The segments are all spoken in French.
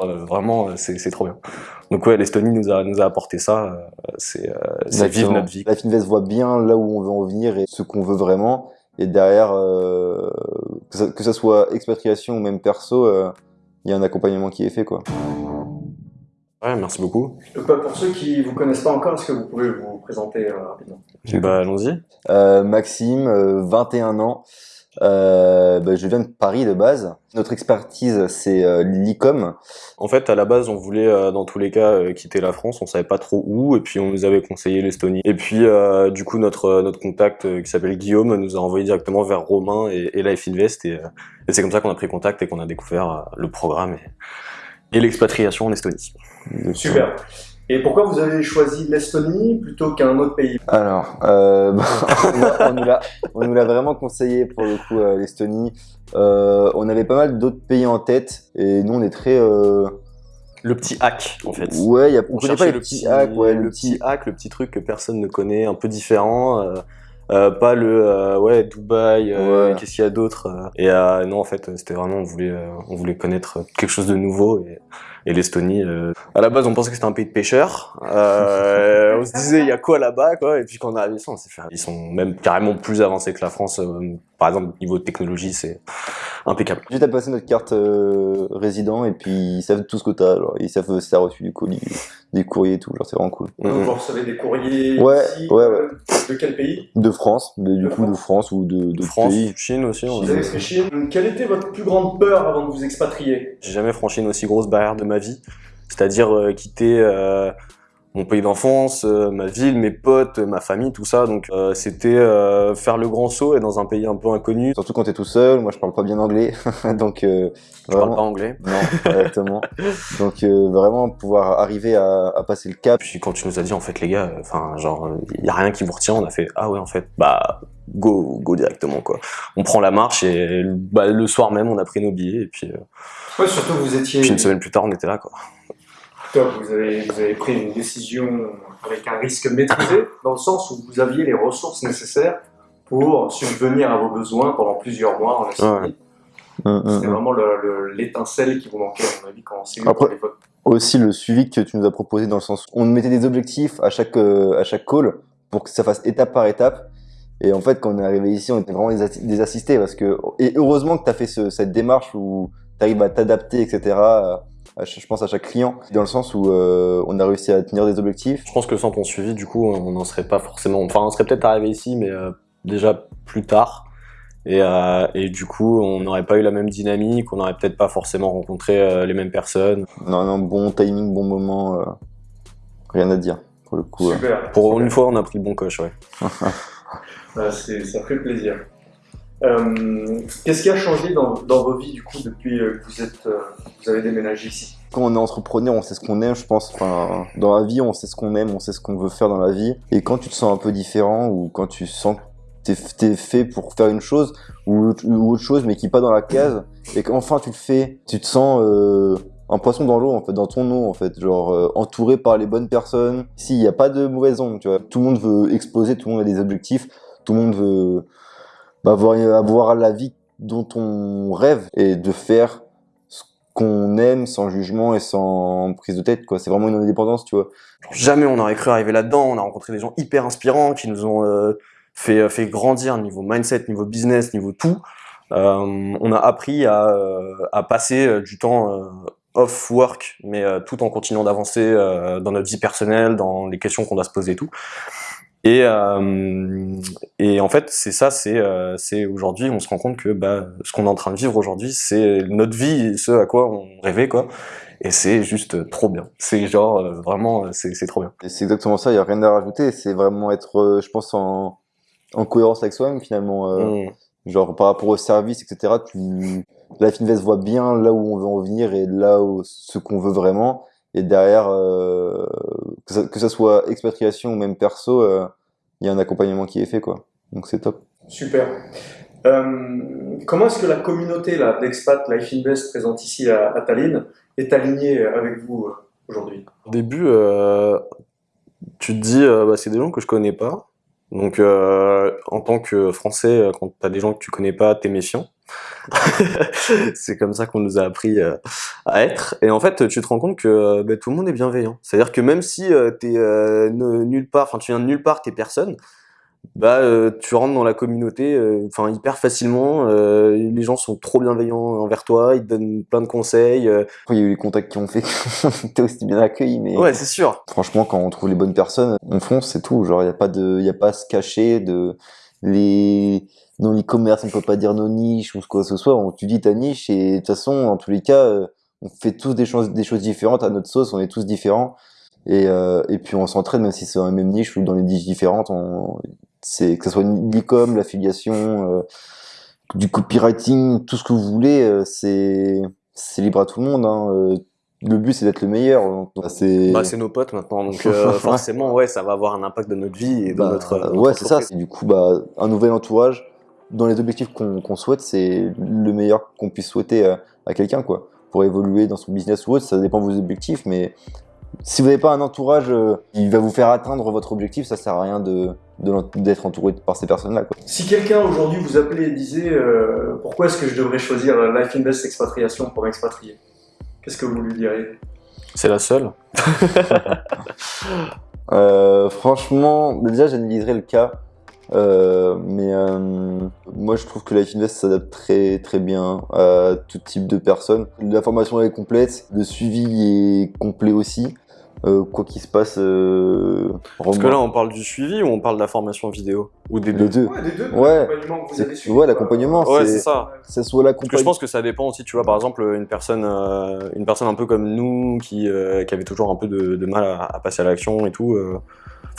Euh, vraiment, c'est trop bien. Donc ouais, l'Estonie nous a, nous a apporté ça, c'est vivre notre vie. La Finvest voit bien là où on veut en venir et ce qu'on veut vraiment. Et derrière, euh, que, ça, que, ça, soit expatriation ou même perso, il y a un accompagnement qui est fait. quoi. Ouais, merci beaucoup. Pour ceux qui vous connaissent pas encore, est-ce que vous pouvez vous présenter rapidement? Bah allons-y. Euh, Maxime, 21 ans. Euh, bah, je viens de Paris de base. Notre expertise, c'est euh, l'e-com. En fait, à la base, on voulait, euh, dans tous les cas, euh, quitter la France. On savait pas trop où, et puis on nous avait conseillé l'Estonie. Et puis, du coup, notre notre contact qui s'appelle Guillaume nous a envoyé directement vers Romain et, et Life Invest, et, et c'est comme ça qu'on a pris contact et qu'on a découvert le programme et, et l'expatriation en Estonie. Super. Et pourquoi vous avez choisi l'Estonie plutôt qu'un autre pays Alors, euh, on nous l'a vraiment conseillé pour le coup euh, l'Estonie. Euh, on avait pas mal d'autres pays en tête et nous on est très... Euh... Le petit hack en fait. Ouais, y a, on, connaît pas le petit hack, ouais, le, petit hack, le petit truc que personne ne connaît, un peu différent. Euh, euh, pas le euh, ouais Dubaï euh, qu'est-ce qu'il y a d'autre et non en fait c'était vraiment on voulait on voulait connaître quelque chose de nouveau et, et l'Estonie à la base on pensait que c'était un pays de pêcheurs. On se disait il y a quoi là-bas quoi. Et puis quand on est arrivé ça on s'est fait ils sont même carrément plus avancés que la France par exemple niveau de technologie c'est impeccable. Juste à passer notre carte résident et puis ils savent tout ce que t'as ils savent si t'as reçu du colis des courriers et tout genre c'est vraiment cool. Donc vous recevez des courriers ouais ouais ouais. de quel pays? De France, du coup de France. Ou de, de France, pays. Chine aussi. Vous avez fait Chine. Quelle était votre plus grande peur avant de vous expatrier? J'ai jamais franchi une aussi grosse barrière de ma vie, c'est-à-dire euh, quitter euh, mon pays d'enfance, euh, ma ville, mes potes, ma famille, tout ça. Donc euh, c'était euh, faire le grand saut et dans un pays un peu inconnu. Surtout quand t'es tout seul. Moi, je parle pas bien anglais, donc. je vraiment... parle pas anglais. Non, exactement. donc vraiment pouvoir arriver à, à, passer le cap. Puis quand tu nous as dit en fait les gars, enfin genre il y a rien qui vous retient, on a fait ah ouais en fait bah go go directement quoi. On prend la marche et bah, le soir même on a pris nos billets et puis. Ouais, surtout vous étiez. Puis une semaine plus tard on était là quoi. Top, vous avez, vous avez pris une décision avec un risque maîtrisé, dans le sens où vous aviez les ressources nécessaires pour subvenir à vos besoins pendant plusieurs mois en Estonie. Ouais. C'était vraiment l'étincelle qui vous manquait, à mon avis, quand c'est Après, aussi le suivi que tu nous as proposé dans le sens où on mettait des objectifs à chaque, euh, à chaque call pour que ça fasse étape par étape. Et en fait, quand on est arrivé ici, on était vraiment des, assistés parce que, et heureusement que tu as fait ce, cette démarche où tu arrives à t'adapter, etc je pense à chaque client, dans le sens où euh, on a réussi à tenir des objectifs. Je pense que sans ton suivi, du coup, on n'en serait pas forcément... Enfin, on serait peut-être arrivé ici, mais euh, déjà plus tard. Et, euh, et, du coup, on n'aurait pas eu la même dynamique, on n'aurait peut-être pas forcément rencontré euh, les mêmes personnes. Non, non, bon timing, bon moment, euh, rien à dire, pour le coup. Super. Pour une fois, on a pris le bon coche, ouais. ça fait plaisir. Euh, Qu'est-ce qui a changé dans, dans, vos vies du coup depuis que vous êtes, euh, vous avez déménagé ici? Quand on est entrepreneur, on sait ce qu'on aime, je pense. Enfin, dans la vie, on sait ce qu'on aime, on sait ce qu'on veut faire dans la vie. Et quand tu te sens un peu différent ou quand tu sens que t'es es fait pour faire une chose ou, autre chose, mais qui est pas dans la case, et qu'enfin tu le fais, tu te sens euh, un poisson dans l'eau en fait, dans ton eau en fait, genre euh, entouré par les bonnes personnes. Ici, il n'y a pas de mauvaise onde, tu vois. Tout le monde veut exploser, tout le monde a des objectifs, tout le monde veut avoir, avoir la vie dont on rêve et de faire ce qu'on aime sans jugement et sans prise de tête quoi. C'est vraiment une indépendance tu vois. Jamais on aurait cru arriver là-dedans. On a rencontré des gens hyper inspirants qui nous ont euh, fait euh, fait grandir niveau mindset niveau business niveau tout. Euh, on a appris à, euh, à passer du temps off work mais tout en continuant d'avancer dans notre vie personnelle dans les questions qu'on doit se poser et tout et, euh, et en fait, c'est ça, c'est euh, aujourd'hui, on se rend compte que bah, ce qu'on est en train de vivre aujourd'hui, c'est notre vie, ce à quoi on rêvait, quoi. Et c'est juste trop bien. C'est genre, euh, vraiment, c'est trop bien. C'est exactement ça, il n'y a rien à rajouter. C'est vraiment être, euh, je pense, en, en cohérence avec soi-même, finalement. Euh, mmh. Genre, par rapport au service, etc., tu, la Finvest voit bien là où on veut en venir et là où ce qu'on veut vraiment. Et derrière, euh, que, ça, que, ça, soit expatriation ou même perso, il y a un accompagnement qui est fait, quoi. Donc c'est top. Super. Euh, comment est-ce que la communauté d'expat Life Invest présente ici à, à, Tallinn est alignée avec vous euh, aujourd'hui? Au début, euh, tu te dis, bah, c'est des gens que je connais pas. Donc en tant que Français, quand tu as des gens que tu connais pas, t'es méfiant. c'est comme ça qu'on nous a appris euh, à être. Et en fait, tu te rends compte que euh, bah, tout le monde est bienveillant. C'est-à-dire que même si euh, t'es nulle part, enfin tu viens de nulle part, t'es personne, bah tu rentres dans la communauté, enfin hyper facilement. les gens sont trop bienveillants envers toi, ils te donnent plein de conseils. il y a eu les contacts qui ont fait qu'on était aussi bien accueillis, mais Ouais, c'est sûr. franchement, quand on trouve les bonnes personnes, on fonce, c'est tout. Genre, il n'y a pas de, il y a pas à se cacher de les non e-commerce, on peut pas dire nos niches ou quoi que ce soit. On, tu dis ta niche et de toute façon, dans tous les cas, euh, on fait tous des choses, des choses différentes à notre sauce. On est tous différents et euh, et puis on s'entraide même si c'est dans la même niche ou dans les niches différentes. On, c'est que ce soit l'e-com, l'affiliation, euh, du copywriting, tout ce que vous voulez, euh, c'est c'est libre à tout le monde. Hein. euh, le but c'est d'être le meilleur. C'est Bah, c'est nos potes maintenant, donc euh, forcément, ouais, ça va avoir un impact dans notre vie et dans Bah, notre. notre ouais, c'est ça. du coup bah, un nouvel entourage. Dans les objectifs qu'on souhaite, c'est le meilleur qu'on puisse souhaiter à, à quelqu'un, quoi. Pour évoluer dans son business ou autre, ça dépend de vos objectifs, mais si vous n'avez pas un entourage euh, qui va vous faire atteindre votre objectif, ça sert à rien de de d'être entouré par ces personnes-là, quoi. Si quelqu'un aujourd'hui vous appelait et disait euh, pourquoi est-ce que je devrais choisir Life Invest Expatriation pour m'expatrier, qu'est-ce que vous lui diriez? C'est la seule. Euh, franchement, déjà j'analyserai le cas, euh, mais euh, moi je trouve que Life Invest s'adapte très très bien à tout type de personnes. La formation est complète, le suivi est complet aussi. Euh, quoi qu'il se passe, euh, Parce que là, on parle du suivi ou on parle de la formation vidéo Ou des deux. Ouais, des deux, Ouais. l'accompagnement ouais, l'accompagnement, c'est- ça. Ce soit Parce que je l'accompagnement. pense que ça dépend aussi, tu vois, par exemple, une personne, euh, une personne un peu comme nous, qui, euh, qui avait toujours un peu de, de mal à, à passer à l'action et tout. euh,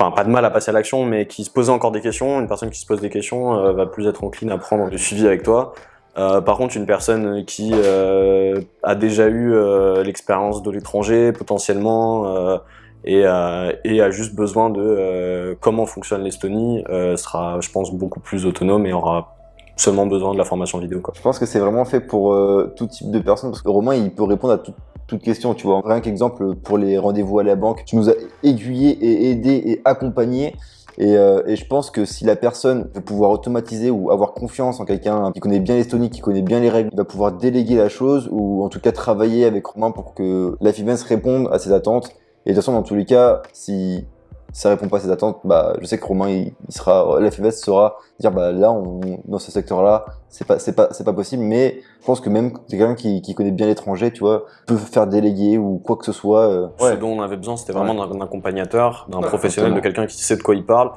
Enfin, pas de mal à passer à l'action, mais qui se posait encore des questions. Une personne qui se pose des questions euh, va plus être encline à prendre du suivi avec toi. Euh, par contre, une personne qui euh, a déjà eu euh, l'expérience de l'étranger, potentiellement, euh, et, a juste besoin de comment fonctionne l'Estonie, sera, je pense, beaucoup plus autonome et aura seulement besoin de la formation vidéo. Je pense que c'est vraiment fait pour tout type de personnes parce que Romain il peut répondre à tout- toute question. Tu vois, rien qu'exemple pour les rendez-vous à la banque, tu nous as aiguillé et aidé et accompagné. Et, euh, et je pense que si la personne veut pouvoir automatiser ou avoir confiance en quelqu'un qui connaît bien l'Estonie, qui connaît bien les règles, il va pouvoir déléguer la chose ou en tout cas travailler avec Romain pour que la FIVENS réponde à ses attentes. Et de toute façon, dans tous les cas, si ça répond pas à ses attentes, bah, je sais que Romain, il, il sera, la FIVES saura dire, bah, là, on, dans ce secteur-là, c'est pas, c'est pas, c'est pas possible. Mais je pense que même quelqu'un qui, qui connaît bien l'étranger, tu vois, peut faire déléguer ou quoi que ce soit. euh, Ce dont on avait besoin, c'était vraiment d'un accompagnateur, d'un Ouais, professionnel, de quelqu'un qui sait de quoi il parle,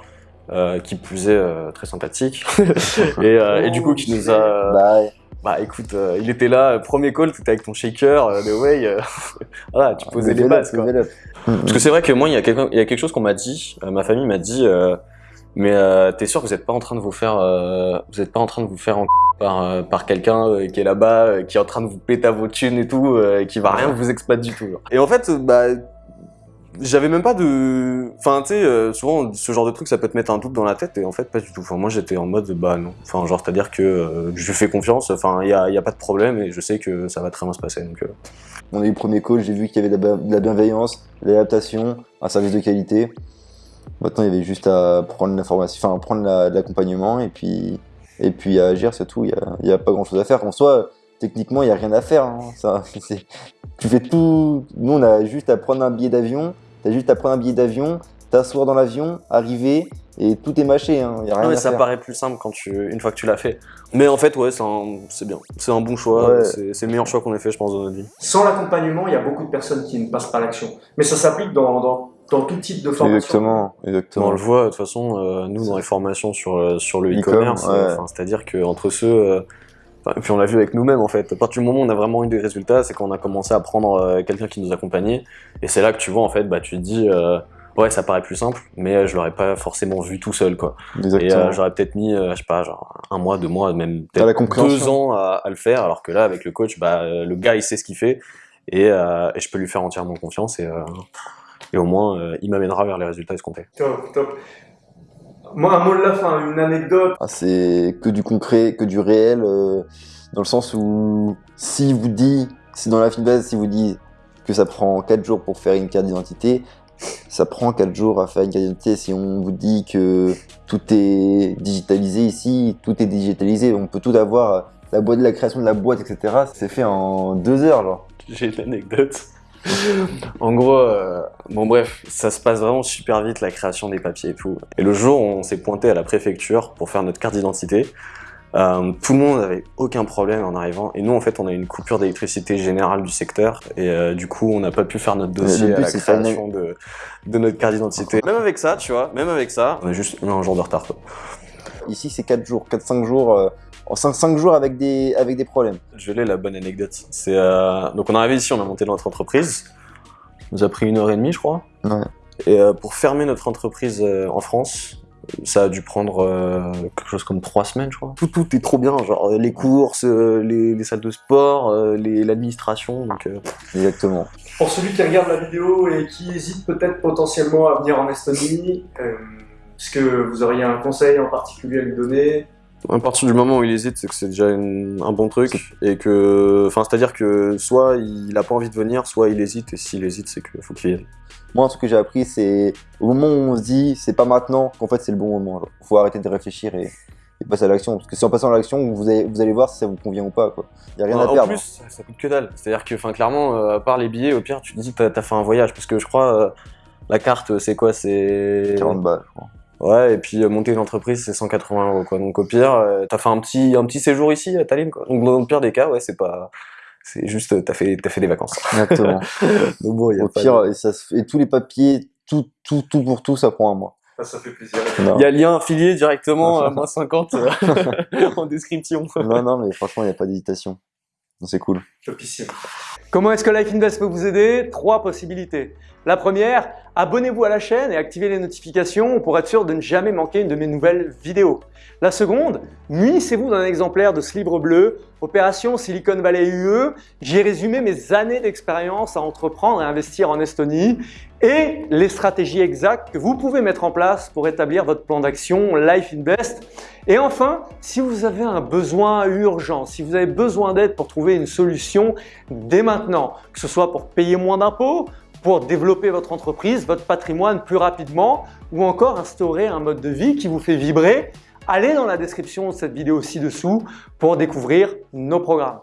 euh, qui plus est euh, très sympathique, et, euh, et du coup qui nous a... bah, ouais. Bah écoute, euh, il était là, euh, premier call, t'étais avec ton shaker, euh, de way, euh, voilà, tu posais les Level up, bases quoi. Parce que c'est vrai que moi, il y a, quelqu'un- il y a quelque chose qu'on m'a dit, euh, ma famille m'a dit, euh, mais euh, t'es sûr que vous êtes pas en train de vous faire, euh, vous êtes pas en train de vous faire en par, euh, par quelqu'un euh, qui est là-bas, euh, qui est en train de vous péter à vos thunes et tout, euh, et qui va rien vous exploiter du tout. genre. Et en fait, bah, j'avais même pas de, enfin, tu sais, euh, souvent ce genre de truc, ça peut te mettre un doute dans la tête, et en fait, pas du tout. Enfin, moi, j'étais en mode, bah non. Enfin, genre, c'est-à-dire que euh, je fais confiance. Enfin, il y a, y a pas de problème, et je sais que ça va très bien se passer. Donc, euh, On a eu le premier call, j'ai vu qu'il y avait de la, bienveillance, de l'adaptation, un service de qualité. Maintenant, il y avait juste à prendre l'information, enfin prendre la- l'accompagnement et puis et puis à agir, c'est tout. Il y a, pas grand chose à faire. En soi, techniquement, il y a rien à faire. hein. Tu fais tout. Nous, on a juste à prendre un billet d'avion. T'as juste à prendre un billet d'avion, t'asseoir dans l'avion, arriver et tout est mâché. Hein. Y a rien Non, mais à ça faire. paraît plus simple quand tu, une fois que tu l'as fait. Mais en fait, ouais, c'est un- c'est bien. C'est un bon choix. Ouais. C'est le meilleur choix qu'on ait fait, je pense, dans notre vie. Sans l'accompagnement, il y a beaucoup de personnes qui ne passent pas à l'action. Mais ça s'applique dans, dans, dans tout type de formation. Exactement, On exactement. le voit, de toute façon, euh, nous, dans les formations sur, euh, sur le E-com, e-commerce, ouais. enfin, c'est-à-dire qu'entre ceux. euh, enfin, et puis on l'a vu avec nous-mêmes, en fait. À partir du moment où on a vraiment eu des résultats, c'est quand on a commencé à prendre euh, quelqu'un qui nous accompagnait. Et c'est là que tu vois, en fait, bah, tu te dis. euh, Ouais, ça paraît plus simple, mais euh, je l'aurais pas forcément vu tout seul, quoi. Et euh, j'aurais peut-être mis, euh, je sais pas, genre un mois, deux mois, même peut-être deux ans à, à le faire, alors que là, avec le coach, bah, le gars, il sait ce qu'il fait, et, euh, et je peux lui faire entièrement confiance, et, euh, et au moins, euh, il m'amènera vers les résultats escomptés. Top, top. Moi, un mot de la fin, une anecdote. Ah, c'est que du concret, que du réel, euh, dans le sens où si vous dit, si dans la base, si vous dit que ça prend 4 jours pour faire une carte d'identité, ça prend 4 jours à faire une carte d'identité. Si on vous dit que tout est digitalisé ici, tout est digitalisé, on peut tout avoir la boîte, la création de la boîte, etc. C'est fait en deux heures, genre. J'ai une anecdote. en gros, euh, bon bref, ça se passe vraiment super vite la création des papiers et tout. Et le jour où on s'est pointé à la préfecture pour faire notre carte d'identité, euh, tout le monde avait aucun problème en arrivant. Et nous, en fait, on a une coupure d'électricité générale du secteur. Et euh, du coup, on n'a pas pu faire notre dossier le à la création de, de notre carte d'identité. Même avec ça, tu vois, même avec ça, on a juste eu un jour de retard. Quoi. Ici, c'est 4 jours, 4-5 jours, euh, 5, jours avec des, avec des problèmes. Je l'ai la bonne anecdote. C'est euh, donc on est arrivé ici, on a monté notre entreprise. Ça nous a pris une heure et demie, je crois. Ouais. Et euh, pour fermer notre entreprise euh, en France, ça a dû prendre euh, quelque chose comme trois semaines, je crois. Tout, tout est trop bien, genre euh, les courses, euh, les, les salles de sport, euh, les- l'administration. Donc euh, Exactement. Pour celui qui regarde la vidéo et qui hésite peut-être potentiellement à venir en Estonie, euh, est-ce que vous auriez un conseil en particulier à lui donner? À partir du moment où il hésite, c'est que c'est déjà une- un bon truc et que, enfin, c'est-à-dire que soit il a pas envie de venir, soit il hésite et s'il hésite, c'est qu'il faut qu'il vienne. Moi, ce que j'ai appris, c'est au moment où on se dit c'est pas maintenant qu'en fait c'est le bon moment. genre. Faut arrêter de réfléchir et, et passer à l'action. Parce que si en passant à l'action, vous allez, vous allez voir si ça vous convient ou pas. Quoi. Y a rien en, à en perdre. plus, ça, ça coûte que dalle. C'est-à-dire que, enfin, clairement, euh, à part les billets, au pire, tu te dis, t'as as fait un voyage. Parce que je crois, euh, la carte, c'est quoi? C'est 40 balles, je crois. Ouais, et puis euh, monter une entreprise, c'est 180 euros, quoi. Donc au pire, euh, t'as fait un petit, un petit séjour ici à Tallinn, quoi. Donc dans le pire des cas, ouais, c'est pas, c'est juste, t'as fait, t'as fait des vacances. Exactement. Donc bon, y a Au pas pire, de- et, ça se fait- et tous les papiers, tout, tout, tout pour tout, ça prend un mois. Ça, ça fait plaisir. Non, Il y a lien affilié directement à moins 50 euh, en description. non, non, mais franchement, il n'y a pas d'hésitation. C'est cool. Topissime. Comment est-ce que Life Invest peut vous aider? Trois possibilités. La première, abonnez-vous à la chaîne et activez les notifications pour être sûr de ne jamais manquer une de mes nouvelles vidéos. La seconde, munissez-vous d'un exemplaire de ce livre bleu, Opération Silicon Valley UE. J'y ai résumé mes années d'expérience à entreprendre et investir en Estonie et les stratégies exactes que vous pouvez mettre en place pour établir votre plan d'action Life Invest. Et enfin, si vous avez un besoin urgent, si vous avez besoin d'aide pour trouver une solution dès maintenant, que ce soit pour payer moins d'impôts, pour développer votre entreprise, votre patrimoine plus rapidement, ou encore instaurer un mode de vie qui vous fait vibrer, allez dans la description de cette vidéo ci-dessous pour découvrir nos programmes.